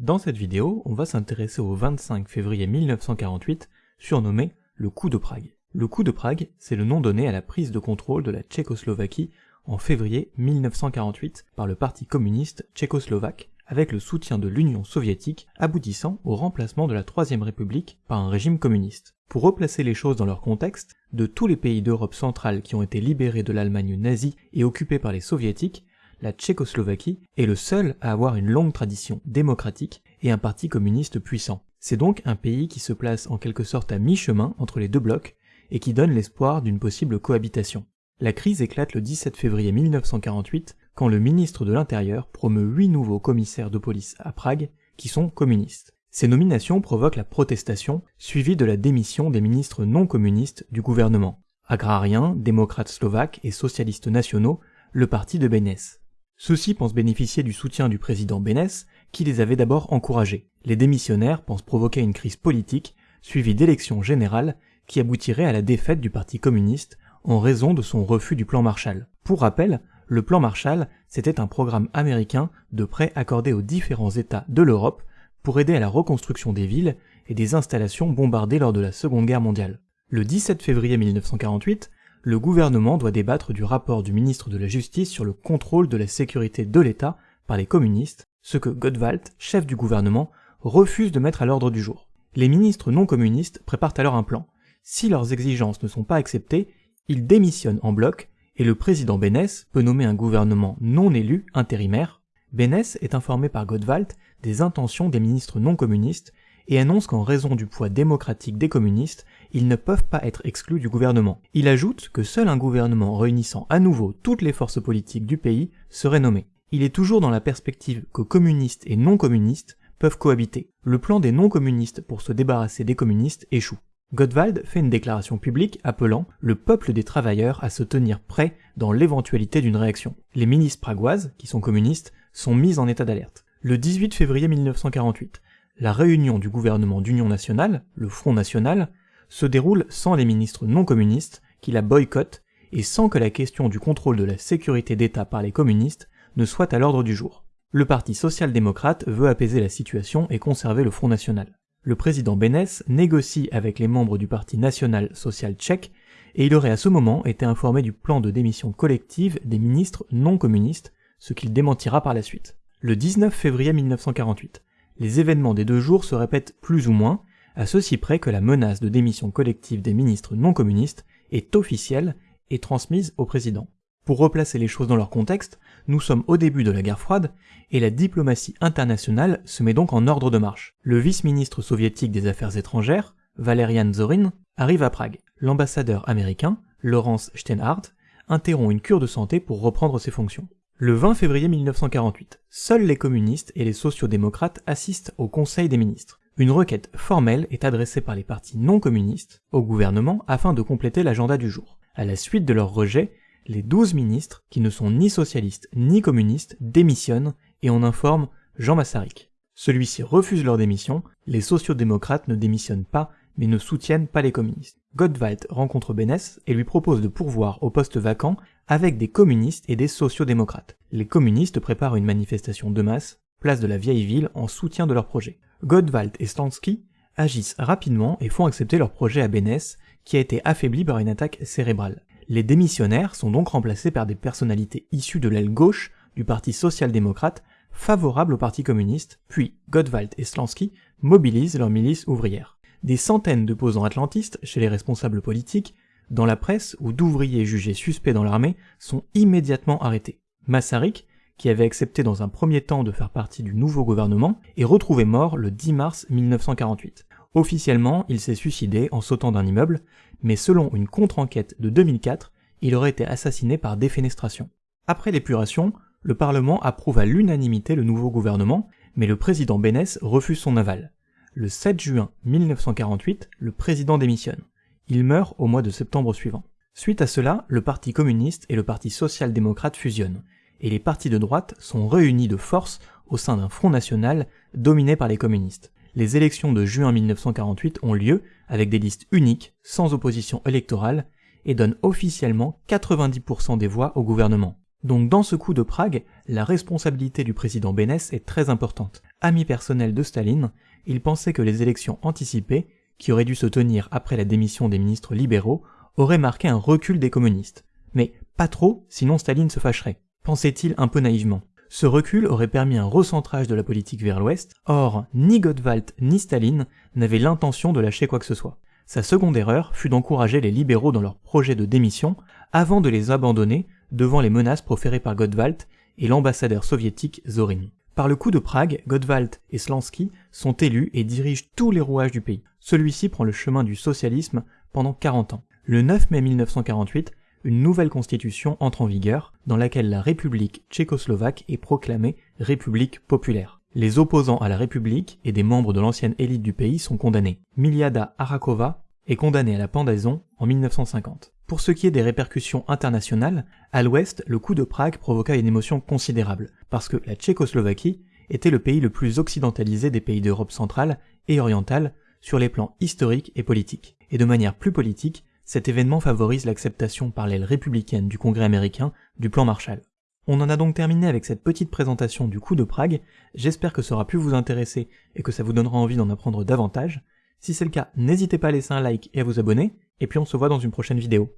Dans cette vidéo, on va s'intéresser au 25 février 1948, surnommé le coup de Prague. Le coup de Prague, c'est le nom donné à la prise de contrôle de la Tchécoslovaquie en février 1948 par le Parti communiste tchécoslovaque, avec le soutien de l'Union soviétique aboutissant au remplacement de la Troisième République par un régime communiste. Pour replacer les choses dans leur contexte, de tous les pays d'Europe centrale qui ont été libérés de l'Allemagne nazie et occupés par les soviétiques, la Tchécoslovaquie est le seul à avoir une longue tradition démocratique et un parti communiste puissant. C'est donc un pays qui se place en quelque sorte à mi-chemin entre les deux blocs et qui donne l'espoir d'une possible cohabitation. La crise éclate le 17 février 1948 quand le ministre de l'Intérieur promeut huit nouveaux commissaires de police à Prague qui sont communistes. Ces nominations provoquent la protestation suivie de la démission des ministres non communistes du gouvernement. Agrariens, démocrates slovaques et socialistes nationaux, le parti de Bénès. Ceux-ci pensent bénéficier du soutien du président Bénès, qui les avait d'abord encouragés. Les démissionnaires pensent provoquer une crise politique, suivie d'élections générales, qui aboutirait à la défaite du Parti communiste en raison de son refus du plan Marshall. Pour rappel, le plan Marshall, c'était un programme américain de prêts accordés aux différents États de l'Europe pour aider à la reconstruction des villes et des installations bombardées lors de la Seconde Guerre mondiale. Le 17 février 1948, le gouvernement doit débattre du rapport du ministre de la Justice sur le contrôle de la sécurité de l'État par les communistes, ce que Gottwald, chef du gouvernement, refuse de mettre à l'ordre du jour. Les ministres non communistes préparent alors un plan. Si leurs exigences ne sont pas acceptées, ils démissionnent en bloc et le président Bénès peut nommer un gouvernement non élu intérimaire. Bénès est informé par Gottwald des intentions des ministres non communistes et annonce qu'en raison du poids démocratique des communistes, ils ne peuvent pas être exclus du gouvernement. Il ajoute que seul un gouvernement réunissant à nouveau toutes les forces politiques du pays serait nommé. Il est toujours dans la perspective que communistes et non-communistes peuvent cohabiter. Le plan des non-communistes pour se débarrasser des communistes échoue. Gottwald fait une déclaration publique appelant le peuple des travailleurs à se tenir prêt dans l'éventualité d'une réaction. Les ministres pragoises, qui sont communistes, sont mises en état d'alerte. Le 18 février 1948, la réunion du gouvernement d'union nationale, le Front national, se déroule sans les ministres non communistes qui la boycottent et sans que la question du contrôle de la sécurité d'État par les communistes ne soit à l'ordre du jour. Le parti social-démocrate veut apaiser la situation et conserver le Front national. Le président Bénès négocie avec les membres du parti national social tchèque et il aurait à ce moment été informé du plan de démission collective des ministres non communistes, ce qu'il démentira par la suite. Le 19 février 1948, les événements des deux jours se répètent plus ou moins, à ceci près que la menace de démission collective des ministres non communistes est officielle et transmise au président. Pour replacer les choses dans leur contexte, nous sommes au début de la guerre froide et la diplomatie internationale se met donc en ordre de marche. Le vice-ministre soviétique des Affaires étrangères, Valerian Zorin, arrive à Prague. L'ambassadeur américain, Lawrence Steinhardt, interrompt une cure de santé pour reprendre ses fonctions. Le 20 février 1948, seuls les communistes et les sociodémocrates assistent au Conseil des ministres. Une requête formelle est adressée par les partis non communistes au gouvernement afin de compléter l'agenda du jour. À la suite de leur rejet, les 12 ministres, qui ne sont ni socialistes ni communistes, démissionnent et en informent Jean Massaric. Celui-ci refuse leur démission, les sociodémocrates ne démissionnent pas mais ne soutiennent pas les communistes. Gottwald rencontre Bénès et lui propose de pourvoir au poste vacant avec des communistes et des sociodémocrates. Les communistes préparent une manifestation de masse, place de la vieille ville, en soutien de leur projet. Godwald et Stansky agissent rapidement et font accepter leur projet à Bénès, qui a été affaibli par une attaque cérébrale. Les démissionnaires sont donc remplacés par des personnalités issues de l'aile gauche du Parti social-démocrate favorables au Parti communiste, puis Godwald et Slansky mobilisent leur milice ouvrière. Des centaines de posants atlantistes chez les responsables politiques, dans la presse ou d'ouvriers jugés suspects dans l'armée sont immédiatement arrêtés. Massarik, qui avait accepté dans un premier temps de faire partie du nouveau gouvernement, est retrouvé mort le 10 mars 1948. Officiellement, il s'est suicidé en sautant d'un immeuble, mais selon une contre-enquête de 2004, il aurait été assassiné par défenestration. Après l'épuration, le Parlement approuve à l'unanimité le nouveau gouvernement, mais le président Bénès refuse son aval. Le 7 juin 1948, le président démissionne. Il meurt au mois de septembre suivant. Suite à cela, le Parti communiste et le Parti social-démocrate fusionnent, et les partis de droite sont réunis de force au sein d'un front national dominé par les communistes. Les élections de juin 1948 ont lieu avec des listes uniques, sans opposition électorale, et donnent officiellement 90% des voix au gouvernement. Donc dans ce coup de Prague, la responsabilité du président Bénès est très importante. Ami personnel de Staline, il pensait que les élections anticipées, qui auraient dû se tenir après la démission des ministres libéraux, auraient marqué un recul des communistes. Mais pas trop, sinon Staline se fâcherait, pensait-il un peu naïvement. Ce recul aurait permis un recentrage de la politique vers l'ouest, or ni Gottwald ni Staline n'avaient l'intention de lâcher quoi que ce soit. Sa seconde erreur fut d'encourager les libéraux dans leur projet de démission avant de les abandonner devant les menaces proférées par Gottwald et l'ambassadeur soviétique Zorin. Par le coup de Prague, Gottwald et Slansky sont élus et dirigent tous les rouages du pays. Celui-ci prend le chemin du socialisme pendant 40 ans. Le 9 mai 1948, une nouvelle constitution entre en vigueur dans laquelle la République tchécoslovaque est proclamée République populaire. Les opposants à la République et des membres de l'ancienne élite du pays sont condamnés. Miliada Arakova est condamnée à la pendaison en 1950. Pour ce qui est des répercussions internationales, à l'ouest, le coup de Prague provoqua une émotion considérable, parce que la Tchécoslovaquie était le pays le plus occidentalisé des pays d'Europe centrale et orientale sur les plans historiques et politiques. Et de manière plus politique, cet événement favorise l'acceptation par l'aile républicaine du Congrès américain du plan Marshall. On en a donc terminé avec cette petite présentation du coup de Prague, j'espère que ça aura pu vous intéresser et que ça vous donnera envie d'en apprendre davantage. Si c'est le cas, n'hésitez pas à laisser un like et à vous abonner, et puis on se voit dans une prochaine vidéo.